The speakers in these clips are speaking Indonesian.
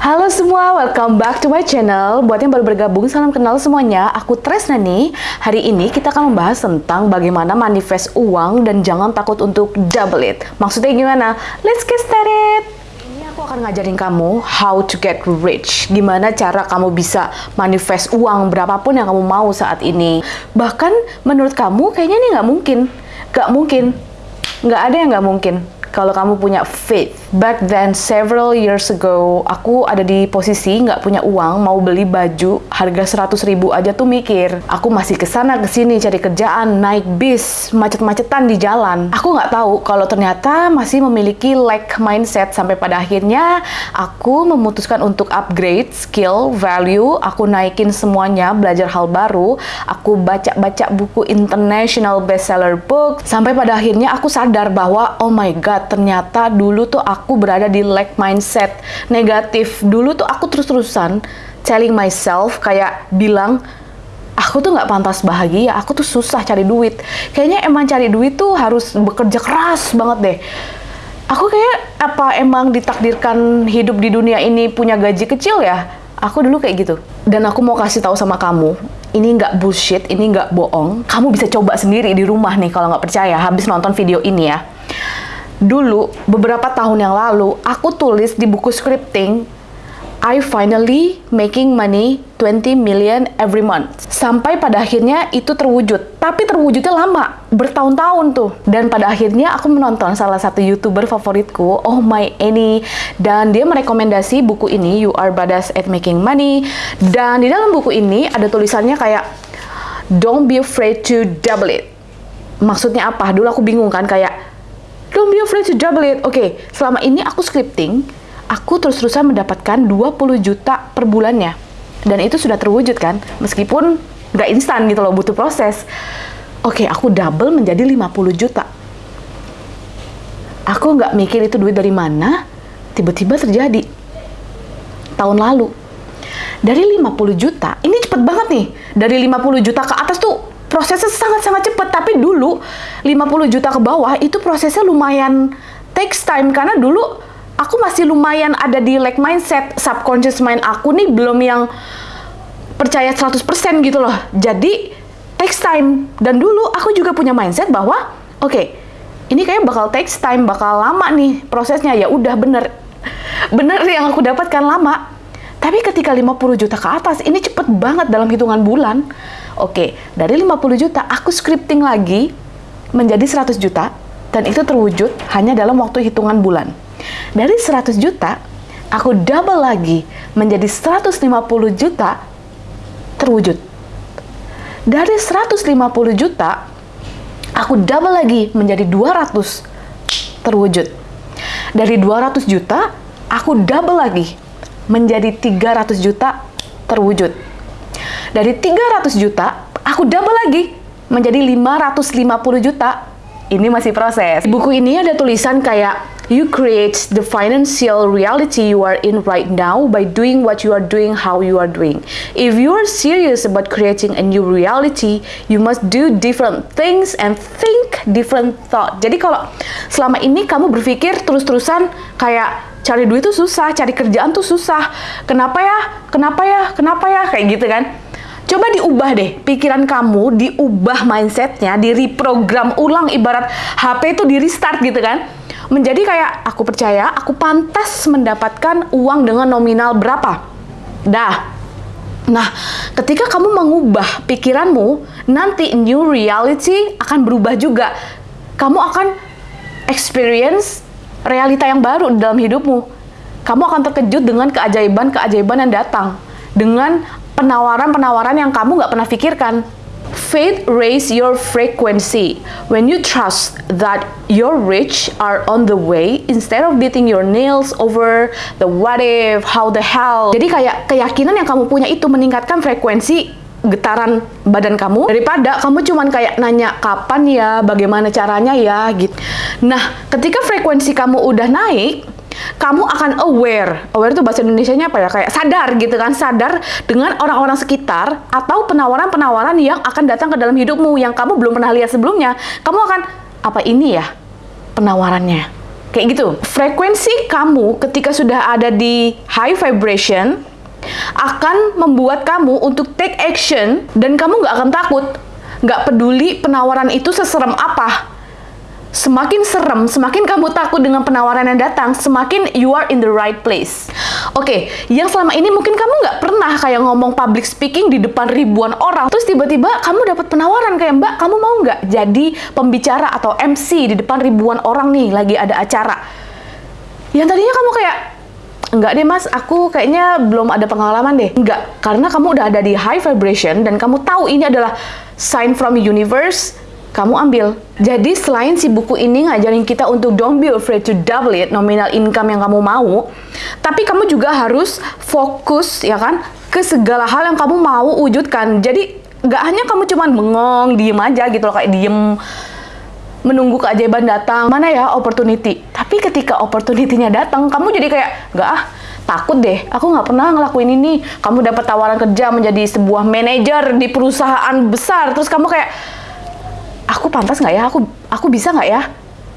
Halo semua, welcome back to my channel. Buat yang baru bergabung, salam kenal semuanya. Aku Tresna nih. Hari ini kita akan membahas tentang bagaimana manifest uang dan jangan takut untuk double it. Maksudnya gimana? Let's get started! Ini aku akan ngajarin kamu how to get rich. Gimana cara kamu bisa manifest uang berapapun yang kamu mau saat ini. Bahkan menurut kamu kayaknya ini nggak mungkin. Nggak mungkin. Nggak ada yang nggak mungkin kalau kamu punya faith. Back then, several years ago, aku ada di posisi nggak punya uang, mau beli baju harga 100 ribu aja tuh mikir. Aku masih ke sana ke sini cari kerjaan, naik bis, macet-macetan di jalan. Aku nggak tahu kalau ternyata masih memiliki lack mindset sampai pada akhirnya aku memutuskan untuk upgrade skill, value, aku naikin semuanya, belajar hal baru, aku baca-baca buku international bestseller book, sampai pada akhirnya aku sadar bahwa oh my god, ternyata dulu tuh aku berada di lack mindset negatif. Dulu tuh aku terus-terusan telling myself kayak bilang aku tuh nggak pantas bahagia, aku tuh susah cari duit. Kayaknya emang cari duit tuh harus bekerja keras banget deh. Aku kayak apa emang ditakdirkan hidup di dunia ini punya gaji kecil ya? Aku dulu kayak gitu. Dan aku mau kasih tahu sama kamu, ini nggak bullshit, ini nggak bohong. Kamu bisa coba sendiri di rumah nih kalau nggak percaya habis nonton video ini ya. Dulu, beberapa tahun yang lalu, aku tulis di buku scripting, I finally making money 20 million every month. Sampai pada akhirnya itu terwujud. Tapi terwujudnya lama, bertahun-tahun tuh. Dan pada akhirnya aku menonton salah satu YouTuber favoritku, Oh My Annie. Dan dia merekomendasi buku ini, You Are Badass at Making Money. Dan di dalam buku ini ada tulisannya kayak, Don't be afraid to double it. Maksudnya apa? Dulu aku bingung kan, kayak Don't be afraid to double it. Oke, okay, selama ini aku scripting, aku terus-terusan mendapatkan 20 juta per bulannya. Dan itu sudah terwujud kan, meskipun nggak instan gitu loh, butuh proses. Oke, okay, aku double menjadi 50 juta. Aku nggak mikir itu duit dari mana, tiba-tiba terjadi. Tahun lalu. Dari 50 juta, ini cepet banget nih. Dari 50 juta ke atas tuh prosesnya sangat-sangat cepat tapi dulu 50 juta ke bawah itu prosesnya lumayan takes time karena dulu aku masih lumayan ada di like mindset subconscious mind aku nih belum yang percaya 100% gitu loh. Jadi takes time. Dan dulu aku juga punya mindset bahwa oke okay, ini kayak bakal takes time bakal lama nih prosesnya. Ya udah bener. Bener yang aku dapatkan lama. Tapi ketika 50 juta ke atas ini cepet banget dalam hitungan bulan Oke, dari 50 juta aku scripting lagi menjadi 100 juta dan itu terwujud hanya dalam waktu hitungan bulan. Dari 100 juta, aku double lagi menjadi 150 juta terwujud. Dari 150 juta, aku double lagi menjadi 200 terwujud. Dari 200 juta, aku double lagi menjadi 300 juta terwujud dari 300 juta, aku double lagi menjadi 550 juta. Ini masih proses. Buku ini ada tulisan kayak You create the financial reality you are in right now by doing what you are doing how you are doing. If you are serious about creating a new reality, you must do different things and think different thought. Jadi kalau selama ini kamu berpikir terus-terusan kayak cari duit tuh susah, cari kerjaan tuh susah. Kenapa ya? Kenapa ya? Kenapa ya? Kayak gitu kan Coba diubah deh pikiran kamu, diubah mindsetnya, di reprogram ulang ibarat HP itu di restart gitu kan. Menjadi kayak aku percaya aku pantas mendapatkan uang dengan nominal berapa. Dah. Nah, ketika kamu mengubah pikiranmu, nanti new reality akan berubah juga. Kamu akan experience realita yang baru dalam hidupmu. Kamu akan terkejut dengan keajaiban-keajaiban yang datang. Dengan penawaran-penawaran yang kamu nggak pernah pikirkan. Faith raise your frequency. When you trust that your rich are on the way, instead of beating your nails over the what if, how the hell. Jadi kayak keyakinan yang kamu punya itu meningkatkan frekuensi getaran badan kamu daripada kamu cuman kayak nanya kapan ya, bagaimana caranya ya gitu. Nah, ketika frekuensi kamu udah naik, kamu akan aware. Aware itu bahasa Indonesia-nya apa ya? Kayak sadar gitu kan, sadar dengan orang-orang sekitar atau penawaran-penawaran yang akan datang ke dalam hidupmu yang kamu belum pernah lihat sebelumnya. Kamu akan apa ini ya penawarannya? Kayak gitu. Frekuensi kamu ketika sudah ada di high vibration akan membuat kamu untuk take action dan kamu nggak akan takut. Nggak peduli penawaran itu seserem apa Semakin serem, semakin kamu takut dengan penawaran yang datang, semakin you are in the right place. Oke, okay, yang selama ini mungkin kamu nggak pernah kayak ngomong public speaking di depan ribuan orang, terus tiba-tiba kamu dapat penawaran kayak Mbak, kamu mau nggak jadi pembicara atau MC di depan ribuan orang nih lagi ada acara. Yang tadinya kamu kayak Enggak deh mas, aku kayaknya belum ada pengalaman deh. Enggak, karena kamu udah ada di high vibration dan kamu tahu ini adalah sign from universe kamu ambil. Jadi selain si buku ini ngajarin kita untuk don't be afraid to double it, nominal income yang kamu mau, tapi kamu juga harus fokus ya kan ke segala hal yang kamu mau wujudkan. Jadi nggak hanya kamu cuman bengong, diem aja gitu loh kayak diem menunggu keajaiban datang mana ya opportunity tapi ketika opportunity-nya datang kamu jadi kayak nggak ah takut deh aku nggak pernah ngelakuin ini kamu dapat tawaran kerja menjadi sebuah manajer di perusahaan besar terus kamu kayak aku pantas nggak ya? Aku aku bisa nggak ya?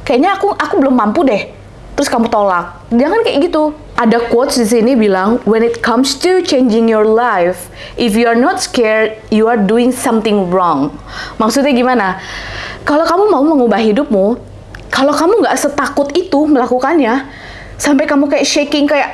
Kayaknya aku aku belum mampu deh. Terus kamu tolak. Jangan kayak gitu. Ada quotes di sini bilang, when it comes to changing your life, if you are not scared, you are doing something wrong. Maksudnya gimana? Kalau kamu mau mengubah hidupmu, kalau kamu nggak setakut itu melakukannya, sampai kamu kayak shaking kayak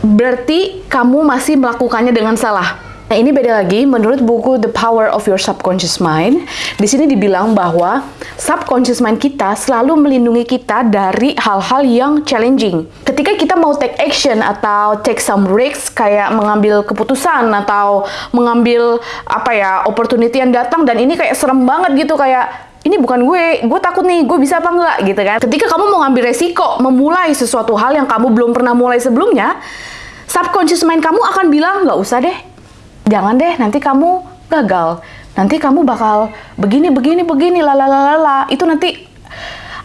berarti kamu masih melakukannya dengan salah. Nah, ini beda lagi menurut buku The Power of Your Subconscious Mind. Di sini dibilang bahwa subconscious mind kita selalu melindungi kita dari hal-hal yang challenging. Ketika kita mau take action atau take some risks kayak mengambil keputusan atau mengambil apa ya, opportunity yang datang dan ini kayak serem banget gitu kayak ini bukan gue, gue takut nih, gue bisa apa enggak gitu kan. Ketika kamu mau ngambil resiko, memulai sesuatu hal yang kamu belum pernah mulai sebelumnya, subconscious mind kamu akan bilang, nggak usah deh, jangan deh nanti kamu gagal. Nanti kamu bakal begini begini begini lalalala itu nanti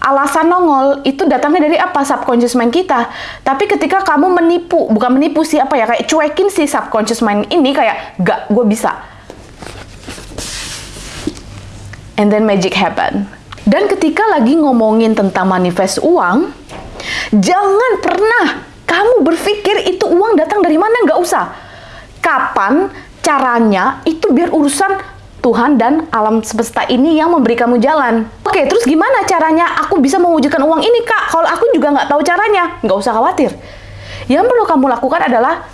alasan nongol itu datangnya dari apa? Subconscious mind kita. Tapi ketika kamu menipu bukan menipu sih apa ya? Kayak cuekin si subconscious mind ini kayak gak gue bisa. And then magic happen. Dan ketika lagi ngomongin tentang manifest uang jangan pernah kamu berpikir itu uang datang dari mana nggak usah. Kapan caranya itu biar urusan Tuhan dan alam semesta ini yang memberi kamu jalan. Oke, terus gimana caranya aku bisa mewujudkan uang ini, Kak? Kalau aku juga nggak tahu caranya, nggak usah khawatir. Yang perlu kamu lakukan adalah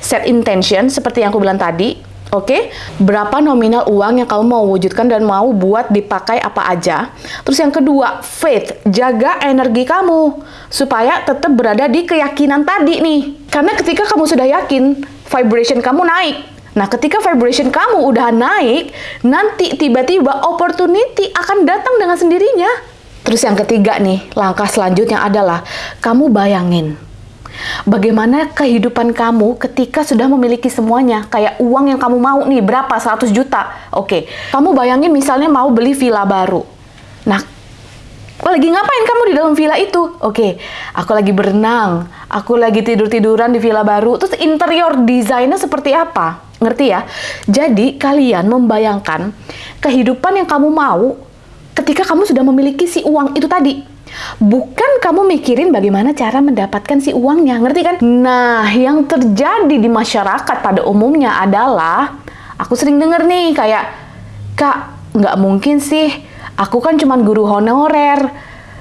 set intention, seperti yang aku bilang tadi. Oke, berapa nominal uang yang kamu mau wujudkan dan mau buat dipakai apa aja. Terus yang kedua, faith, jaga energi kamu supaya tetap berada di keyakinan tadi nih. Karena ketika kamu sudah yakin, vibration kamu naik Nah, ketika vibration kamu udah naik, nanti tiba-tiba opportunity akan datang dengan sendirinya. Terus yang ketiga nih, langkah selanjutnya adalah kamu bayangin Bagaimana kehidupan kamu ketika sudah memiliki semuanya? Kayak uang yang kamu mau nih, berapa? 100 juta. Oke, kamu bayangin misalnya mau beli villa baru. Nah, lagi ngapain kamu di dalam villa itu? Oke, aku lagi berenang, aku lagi tidur-tiduran di villa baru. Terus interior desainnya seperti apa? Ngerti ya? Jadi kalian membayangkan kehidupan yang kamu mau ketika kamu sudah memiliki si uang itu tadi. Bukan kamu mikirin bagaimana cara mendapatkan si uangnya, ngerti kan? Nah, yang terjadi di masyarakat pada umumnya adalah, aku sering denger nih kayak, Kak, nggak mungkin sih, aku kan cuma guru honorer,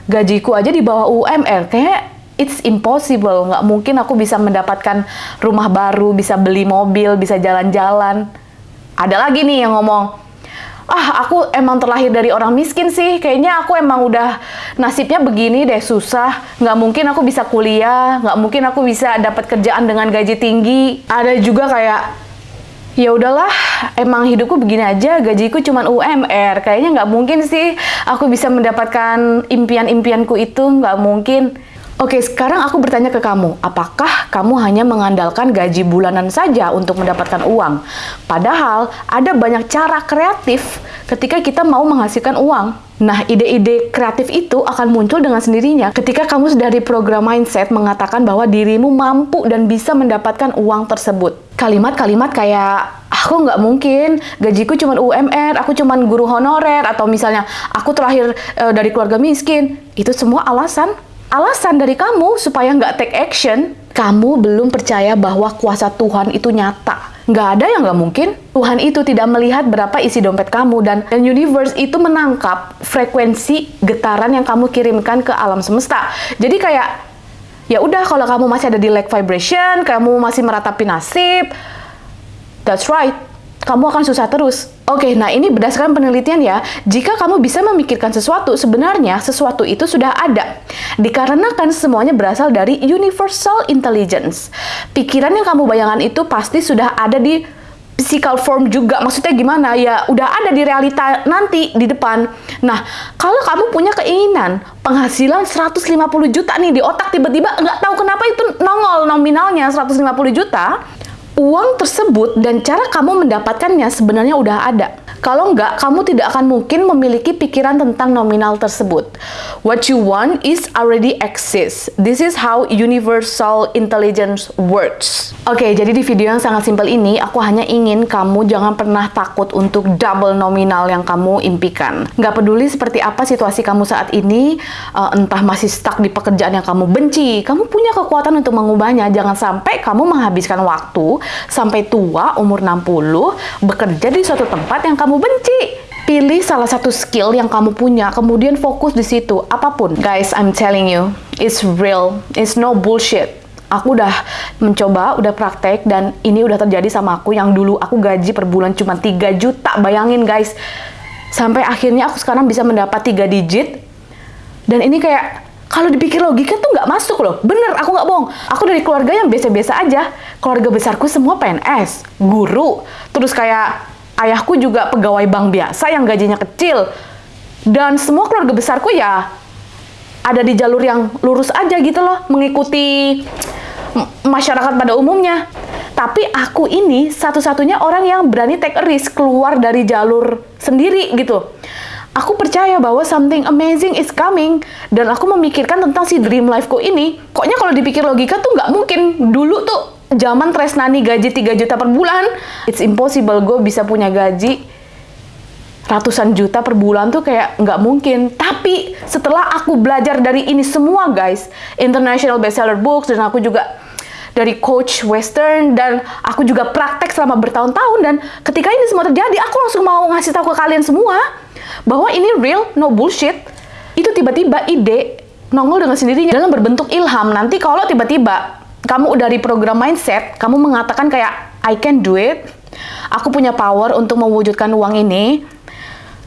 gajiku aja di bawah UMR, kayak it's impossible. Nggak mungkin aku bisa mendapatkan rumah baru, bisa beli mobil, bisa jalan-jalan. Ada lagi nih yang ngomong, ah aku emang terlahir dari orang miskin sih, kayaknya aku emang udah nasibnya begini deh, susah. Nggak mungkin aku bisa kuliah, nggak mungkin aku bisa dapat kerjaan dengan gaji tinggi. Ada juga kayak, ya udahlah emang hidupku begini aja gajiku cuma UMR kayaknya nggak mungkin sih aku bisa mendapatkan impian-impianku itu nggak mungkin Oke, sekarang aku bertanya ke kamu, apakah kamu hanya mengandalkan gaji bulanan saja untuk mendapatkan uang? Padahal ada banyak cara kreatif ketika kita mau menghasilkan uang. Nah, ide-ide kreatif itu akan muncul dengan sendirinya ketika kamu sudah di program mindset mengatakan bahwa dirimu mampu dan bisa mendapatkan uang tersebut. kalimat-kalimat kayak aku nggak mungkin gajiku cuma UMR, aku cuma guru honorer atau misalnya aku terakhir uh, dari keluarga miskin. Itu semua alasan alasan dari kamu supaya nggak take action. Kamu belum percaya bahwa kuasa Tuhan itu nyata. Nggak ada yang nggak mungkin. Tuhan itu tidak melihat berapa isi dompet kamu dan, dan universe itu menangkap frekuensi getaran yang kamu kirimkan ke alam semesta. Jadi kayak ya udah kalau kamu masih ada di lag vibration, kamu masih meratapi nasib, that's right kamu akan susah terus. Oke, nah ini berdasarkan penelitian ya, jika kamu bisa memikirkan sesuatu, sebenarnya sesuatu itu sudah ada. Dikarenakan semuanya berasal dari universal intelligence. Pikiran yang kamu bayangkan itu pasti sudah ada di physical form juga. Maksudnya gimana? Ya udah ada di realita nanti di depan. Nah, kalau kamu punya keinginan penghasilan 150 juta nih di otak tiba-tiba nggak tahu kenapa itu nongol nominalnya 150 juta, uang tersebut dan cara kamu mendapatkannya sebenarnya udah ada. Kalau enggak, kamu tidak akan mungkin memiliki pikiran tentang nominal tersebut. What you want is already exists. This is how universal intelligence works. Oke, okay, jadi di video yang sangat simpel ini, aku hanya ingin kamu jangan pernah takut untuk double nominal yang kamu impikan. Nggak peduli seperti apa situasi kamu saat ini, uh, entah masih stuck di pekerjaan yang kamu benci, kamu punya kekuatan untuk mengubahnya. Jangan sampai kamu menghabiskan waktu sampai tua, umur 60, bekerja di suatu tempat yang kamu kamu benci. Pilih salah satu skill yang kamu punya, kemudian fokus di situ, apa pun. Guys, I'm telling you, it's real, it's no bullshit. Aku udah mencoba, udah praktek, dan ini udah terjadi sama aku yang dulu aku gaji per bulan cuma 3 juta, bayangin guys. Sampai akhirnya aku sekarang bisa mendapat 3 digit, dan ini kayak kalau dipikir logika tuh nggak masuk loh. Bener, aku nggak bohong. Aku dari keluarga yang biasa-biasa aja. Keluarga besarku semua PNS, guru, terus kayak ayahku juga pegawai bank biasa yang gajinya kecil. Dan semua keluarga besarku ya ada di jalur yang lurus aja gitu loh, mengikuti masyarakat pada umumnya. Tapi aku ini satu-satunya orang yang berani take a risk keluar dari jalur sendiri gitu. Aku percaya bahwa something amazing is coming dan aku memikirkan tentang si dream life-ku ini. Koknya kalau dipikir logika tuh nggak mungkin. Dulu tuh zaman Tresnani gaji 3 juta per bulan, it's impossible gue bisa punya gaji ratusan juta per bulan tuh kayak nggak mungkin. Tapi setelah aku belajar dari ini semua guys, international bestseller books dan aku juga dari coach western dan aku juga praktek selama bertahun-tahun dan ketika ini semua terjadi aku langsung mau ngasih tahu ke kalian semua bahwa ini real no bullshit itu tiba-tiba ide nongol dengan sendirinya dalam berbentuk ilham nanti kalau tiba-tiba kamu dari program mindset, kamu mengatakan kayak I can do it, aku punya power untuk mewujudkan uang ini.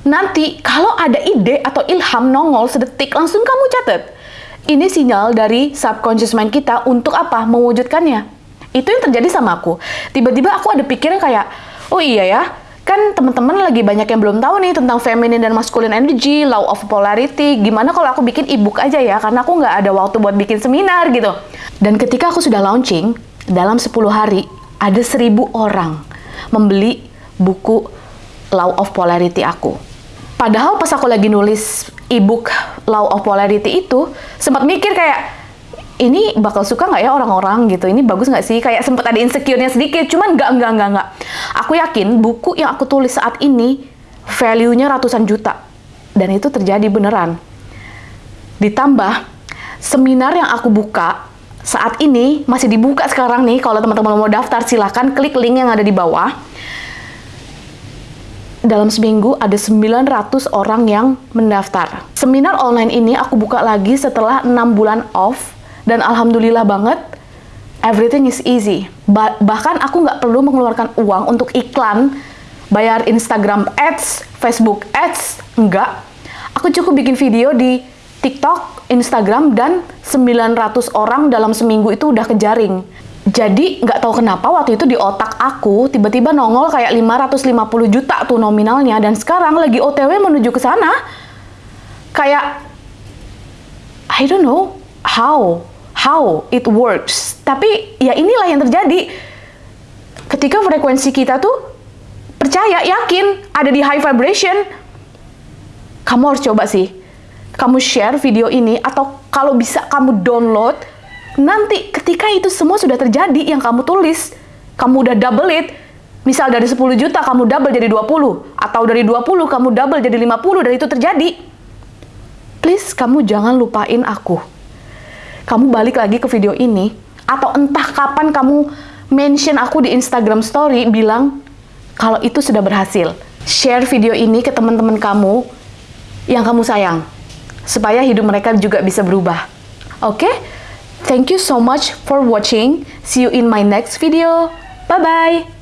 Nanti kalau ada ide atau ilham nongol sedetik langsung kamu catat. Ini sinyal dari subconscious mind kita untuk apa? Mewujudkannya. Itu yang terjadi sama aku. Tiba-tiba aku ada pikiran kayak, oh iya ya, kan teman-teman lagi banyak yang belum tahu nih tentang feminine dan masculine energy, law of polarity. Gimana kalau aku bikin ebook aja ya? Karena aku nggak ada waktu buat bikin seminar gitu. Dan ketika aku sudah launching, dalam 10 hari ada 1000 orang membeli buku Law of Polarity aku. Padahal pas aku lagi nulis ebook Law of Polarity itu, sempat mikir kayak, ini bakal suka nggak ya orang-orang gitu? Ini bagus nggak sih? Kayak sempat ada insecure-nya sedikit, cuman nggak, nggak, nggak, nggak. Aku yakin buku yang aku tulis saat ini value-nya ratusan juta. Dan itu terjadi beneran. Ditambah, seminar yang aku buka saat ini masih dibuka sekarang nih kalau teman-teman mau daftar silahkan klik link yang ada di bawah dalam seminggu ada 900 orang yang mendaftar seminar online ini aku buka lagi setelah 6 bulan off dan alhamdulillah banget everything is easy ba bahkan aku nggak perlu mengeluarkan uang untuk iklan bayar Instagram ads, Facebook ads, enggak aku cukup bikin video di TikTok, Instagram, dan 900 orang dalam seminggu itu udah kejaring. Jadi nggak tahu kenapa waktu itu di otak aku tiba-tiba nongol kayak 550 juta tuh nominalnya dan sekarang lagi OTW menuju ke sana. Kayak I don't know how how it works. Tapi ya inilah yang terjadi. Ketika frekuensi kita tuh percaya, yakin ada di high vibration, kamu harus coba sih kamu share video ini atau kalau bisa kamu download nanti ketika itu semua sudah terjadi yang kamu tulis kamu udah double it, misal dari 10 juta kamu double jadi 20, atau dari 20 kamu double jadi 50 dan itu terjadi. Please, kamu jangan lupain aku. Kamu balik lagi ke video ini, atau entah kapan kamu mention aku di Instagram story bilang kalau itu sudah berhasil. Share video ini ke teman-teman kamu yang kamu sayang, supaya hidup mereka juga bisa berubah. Oke? Okay? Thank you so much for watching. See you in my next video. Bye-bye.